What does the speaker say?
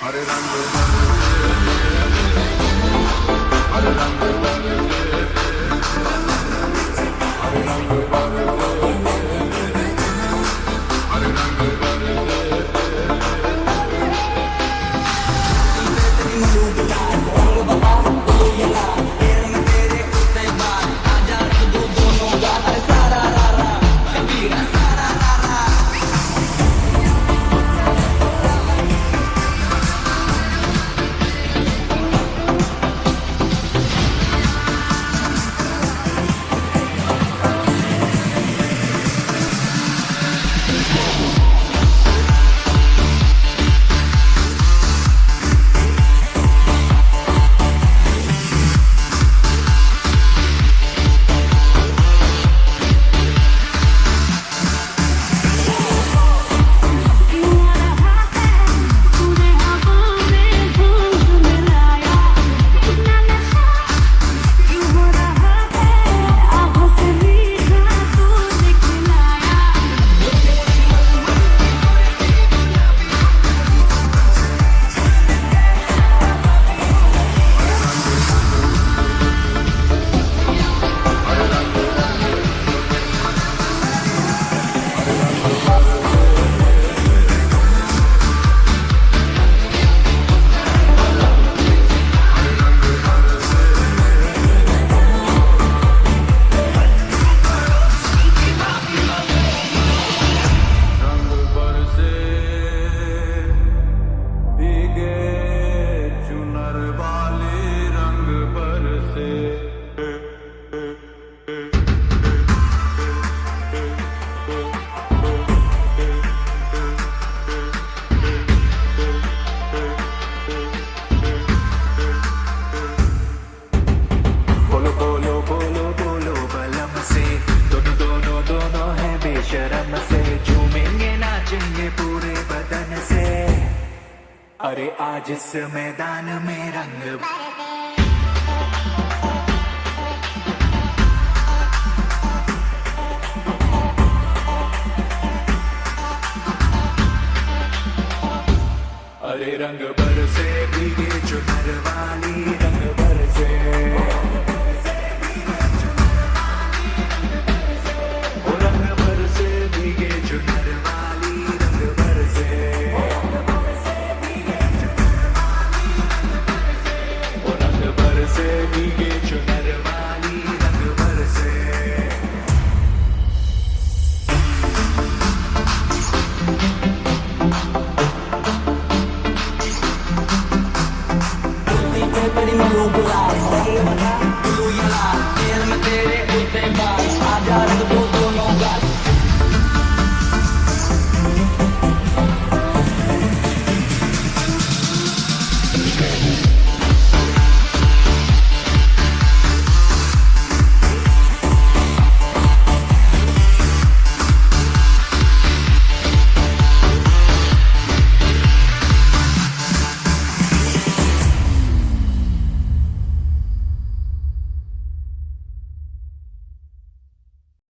Hare Ram, Hare Ram, बेशरम से झूमेंगे, नाचेंगे पूरे बदन से। अरे आज इस मैदान में रंग अरे रंग बरसे भीगे चुनर वाली रंग बरसे